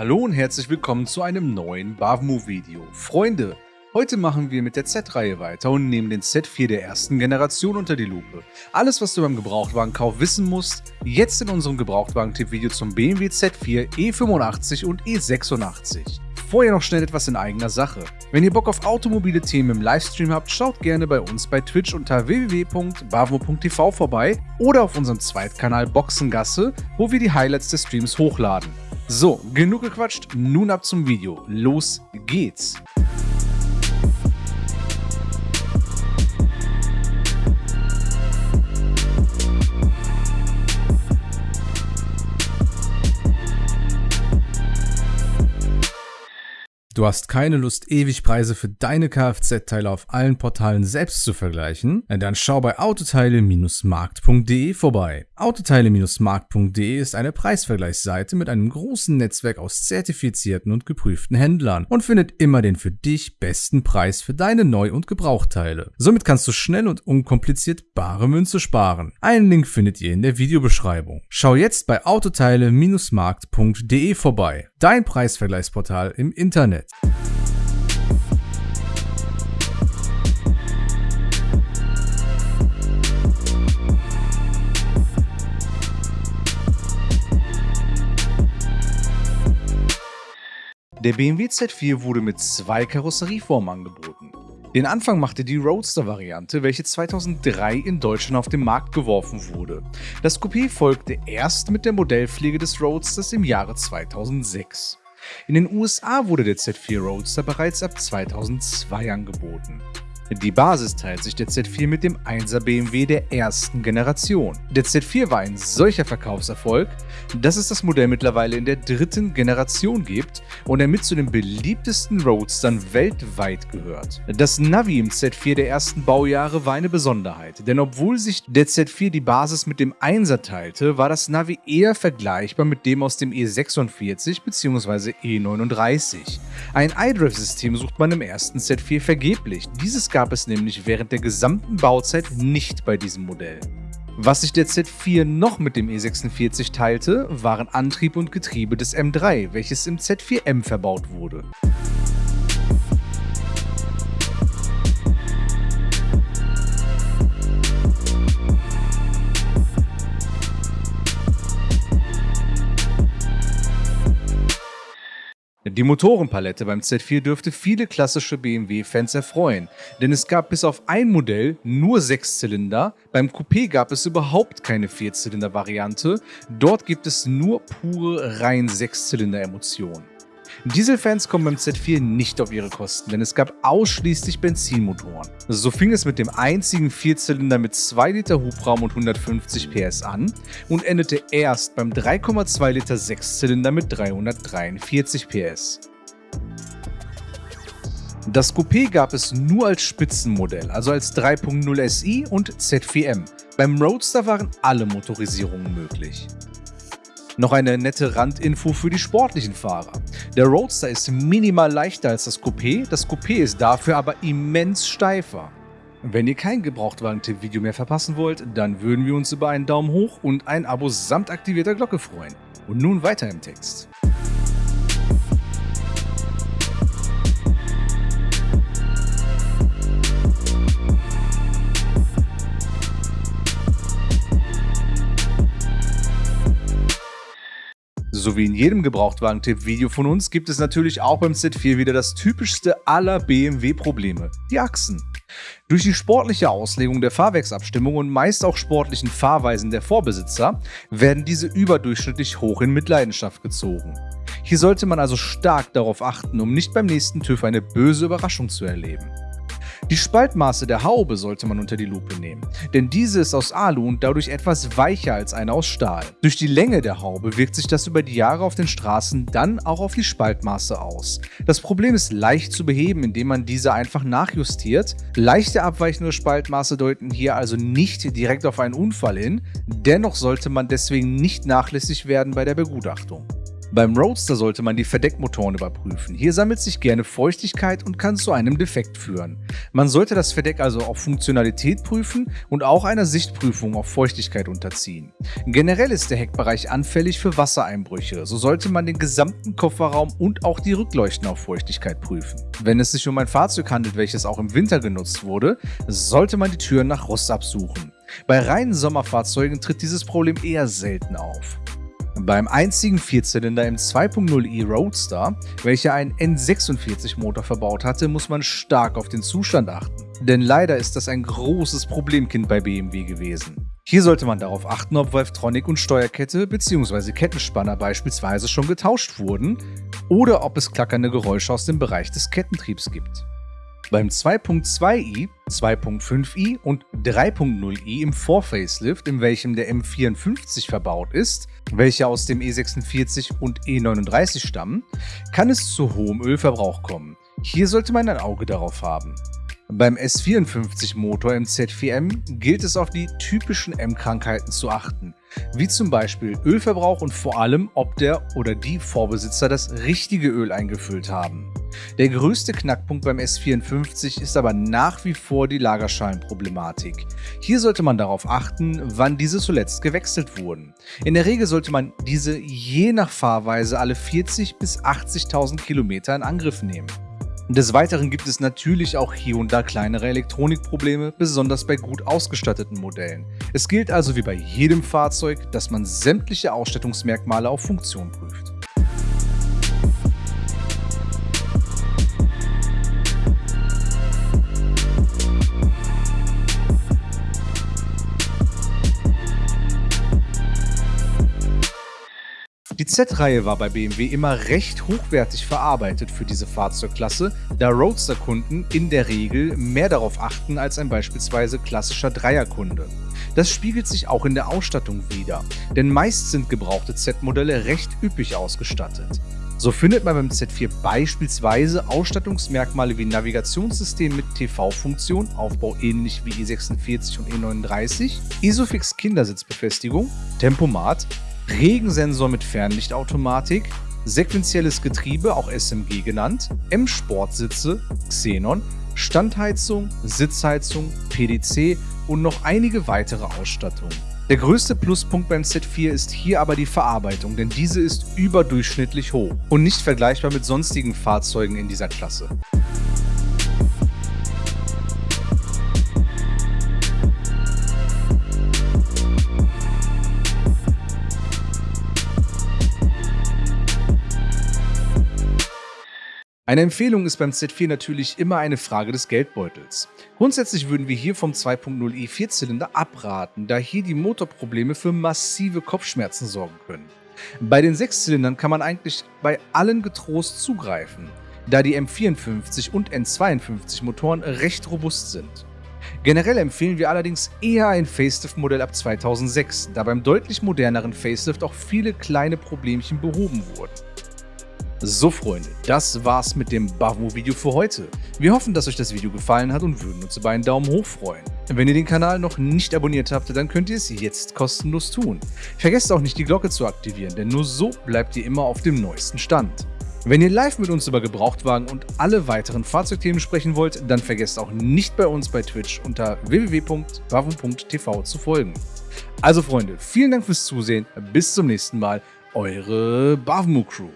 Hallo und herzlich willkommen zu einem neuen Bavmo-Video. Freunde, heute machen wir mit der Z-Reihe weiter und nehmen den Z4 der ersten Generation unter die Lupe. Alles, was du beim Gebrauchtwagenkauf wissen musst, jetzt in unserem Gebrauchtwagen-Tipp-Video zum BMW Z4 E85 und E86. Vorher noch schnell etwas in eigener Sache. Wenn ihr Bock auf automobile Themen im Livestream habt, schaut gerne bei uns bei Twitch unter www.bavmo.tv vorbei oder auf unserem Zweitkanal Boxengasse, wo wir die Highlights des Streams hochladen. So, genug gequatscht, nun ab zum Video. Los geht's! Du hast keine Lust, ewig Preise für deine Kfz-Teile auf allen Portalen selbst zu vergleichen? Dann schau bei autoteile-markt.de vorbei. Autoteile-markt.de ist eine Preisvergleichsseite mit einem großen Netzwerk aus zertifizierten und geprüften Händlern und findet immer den für dich besten Preis für deine Neu- und Gebrauchteile. Somit kannst du schnell und unkompliziert bare Münze sparen. Einen Link findet ihr in der Videobeschreibung. Schau jetzt bei autoteile-markt.de vorbei. Dein Preisvergleichsportal im Internet. Der BMW Z4 wurde mit zwei Karosserieformen angeboten. Den Anfang machte die Roadster-Variante, welche 2003 in Deutschland auf den Markt geworfen wurde. Das Coupé folgte erst mit der Modellpflege des Roadsters im Jahre 2006. In den USA wurde der Z4 Roadster bereits ab 2002 angeboten. Die Basis teilt sich der Z4 mit dem 1er BMW der ersten Generation. Der Z4 war ein solcher Verkaufserfolg, dass es das Modell mittlerweile in der dritten Generation gibt und er mit zu den beliebtesten Roadstern weltweit gehört. Das Navi im Z4 der ersten Baujahre war eine Besonderheit, denn obwohl sich der Z4 die Basis mit dem 1er teilte, war das Navi eher vergleichbar mit dem aus dem E46 bzw. E39. Ein iDrive-System sucht man im ersten Z4 vergeblich. Dieses gab es nämlich während der gesamten Bauzeit nicht bei diesem Modell. Was sich der Z4 noch mit dem E46 teilte, waren Antrieb und Getriebe des M3, welches im Z4M verbaut wurde. Die Motorenpalette beim Z4 dürfte viele klassische BMW-Fans erfreuen, denn es gab bis auf ein Modell nur Sechszylinder, beim Coupé gab es überhaupt keine Vierzylinder-Variante, dort gibt es nur pure rein Sechszylinder-Emotionen. Dieselfans kommen beim Z4 nicht auf ihre Kosten, denn es gab ausschließlich Benzinmotoren. So fing es mit dem einzigen Vierzylinder mit 2 Liter Hubraum und 150 PS an und endete erst beim 3,2 Liter Sechszylinder mit 343 PS. Das Coupé gab es nur als Spitzenmodell, also als 3.0 SI und Z4M. Beim Roadster waren alle Motorisierungen möglich. Noch eine nette Randinfo für die sportlichen Fahrer. Der Roadster ist minimal leichter als das Coupé, das Coupé ist dafür aber immens steifer. Wenn ihr kein Gebrauchtwagen-Tipp-Video mehr verpassen wollt, dann würden wir uns über einen Daumen hoch und ein Abo samt aktivierter Glocke freuen. Und nun weiter im Text. So wie in jedem Gebrauchtwagen-Tipp-Video von uns gibt es natürlich auch beim Z4 wieder das typischste aller BMW-Probleme, die Achsen. Durch die sportliche Auslegung der Fahrwerksabstimmung und meist auch sportlichen Fahrweisen der Vorbesitzer werden diese überdurchschnittlich hoch in Mitleidenschaft gezogen. Hier sollte man also stark darauf achten, um nicht beim nächsten TÜV eine böse Überraschung zu erleben. Die Spaltmaße der Haube sollte man unter die Lupe nehmen, denn diese ist aus Alu und dadurch etwas weicher als eine aus Stahl. Durch die Länge der Haube wirkt sich das über die Jahre auf den Straßen dann auch auf die Spaltmaße aus. Das Problem ist leicht zu beheben, indem man diese einfach nachjustiert. Leichte abweichende Spaltmaße deuten hier also nicht direkt auf einen Unfall hin, dennoch sollte man deswegen nicht nachlässig werden bei der Begutachtung. Beim Roadster sollte man die Verdeckmotoren überprüfen. Hier sammelt sich gerne Feuchtigkeit und kann zu einem Defekt führen. Man sollte das Verdeck also auf Funktionalität prüfen und auch einer Sichtprüfung auf Feuchtigkeit unterziehen. Generell ist der Heckbereich anfällig für Wassereinbrüche, so sollte man den gesamten Kofferraum und auch die Rückleuchten auf Feuchtigkeit prüfen. Wenn es sich um ein Fahrzeug handelt, welches auch im Winter genutzt wurde, sollte man die Türen nach Rost absuchen. Bei reinen Sommerfahrzeugen tritt dieses Problem eher selten auf. Beim einzigen Vierzylinder im 2.0i Roadster, welcher einen N46-Motor verbaut hatte, muss man stark auf den Zustand achten. Denn leider ist das ein großes Problemkind bei BMW gewesen. Hier sollte man darauf achten, ob Valvetronic und Steuerkette bzw. Kettenspanner beispielsweise schon getauscht wurden oder ob es klackernde Geräusche aus dem Bereich des Kettentriebs gibt. Beim 2.2i, 2.5i und 3.0i im Vorfacelift, in welchem der M54 verbaut ist, welche aus dem E46 und E39 stammen, kann es zu hohem Ölverbrauch kommen. Hier sollte man ein Auge darauf haben. Beim S54-Motor im Z4M gilt es auf die typischen M-Krankheiten zu achten, wie zum Beispiel Ölverbrauch und vor allem, ob der oder die Vorbesitzer das richtige Öl eingefüllt haben. Der größte Knackpunkt beim S54 ist aber nach wie vor die Lagerschalenproblematik. Hier sollte man darauf achten, wann diese zuletzt gewechselt wurden. In der Regel sollte man diese je nach Fahrweise alle 40.000 bis 80.000 Kilometer in Angriff nehmen. Des Weiteren gibt es natürlich auch hier und da kleinere Elektronikprobleme, besonders bei gut ausgestatteten Modellen. Es gilt also wie bei jedem Fahrzeug, dass man sämtliche Ausstattungsmerkmale auf Funktion prüft. Die Z-Reihe war bei BMW immer recht hochwertig verarbeitet für diese Fahrzeugklasse, da Roadster-Kunden in der Regel mehr darauf achten als ein beispielsweise klassischer Dreierkunde. Das spiegelt sich auch in der Ausstattung wider, denn meist sind gebrauchte Z-Modelle recht üppig ausgestattet. So findet man beim Z4 beispielsweise Ausstattungsmerkmale wie Navigationssystem mit TV-Funktion, Aufbau ähnlich wie E46 und E39, Isofix Kindersitzbefestigung, Tempomat, Regensensor mit Fernlichtautomatik, sequenzielles Getriebe, auch SMG genannt, M-Sportsitze, Xenon, Standheizung, Sitzheizung, PDC und noch einige weitere Ausstattungen. Der größte Pluspunkt beim Z4 ist hier aber die Verarbeitung, denn diese ist überdurchschnittlich hoch und nicht vergleichbar mit sonstigen Fahrzeugen in dieser Klasse. Eine Empfehlung ist beim Z4 natürlich immer eine Frage des Geldbeutels. Grundsätzlich würden wir hier vom 2.0i Vierzylinder abraten, da hier die Motorprobleme für massive Kopfschmerzen sorgen können. Bei den Sechszylindern kann man eigentlich bei allen getrost zugreifen, da die M54 und N52 Motoren recht robust sind. Generell empfehlen wir allerdings eher ein Facelift-Modell ab 2006, da beim deutlich moderneren Facelift auch viele kleine Problemchen behoben wurden. So Freunde, das war's mit dem Bavmo-Video für heute. Wir hoffen, dass euch das Video gefallen hat und würden uns über einen Daumen hoch freuen. Wenn ihr den Kanal noch nicht abonniert habt, dann könnt ihr es jetzt kostenlos tun. Vergesst auch nicht die Glocke zu aktivieren, denn nur so bleibt ihr immer auf dem neuesten Stand. Wenn ihr live mit uns über Gebrauchtwagen und alle weiteren Fahrzeugthemen sprechen wollt, dann vergesst auch nicht bei uns bei Twitch unter www.bavum.tv zu folgen. Also Freunde, vielen Dank fürs Zusehen, bis zum nächsten Mal, eure Bavmo Crew.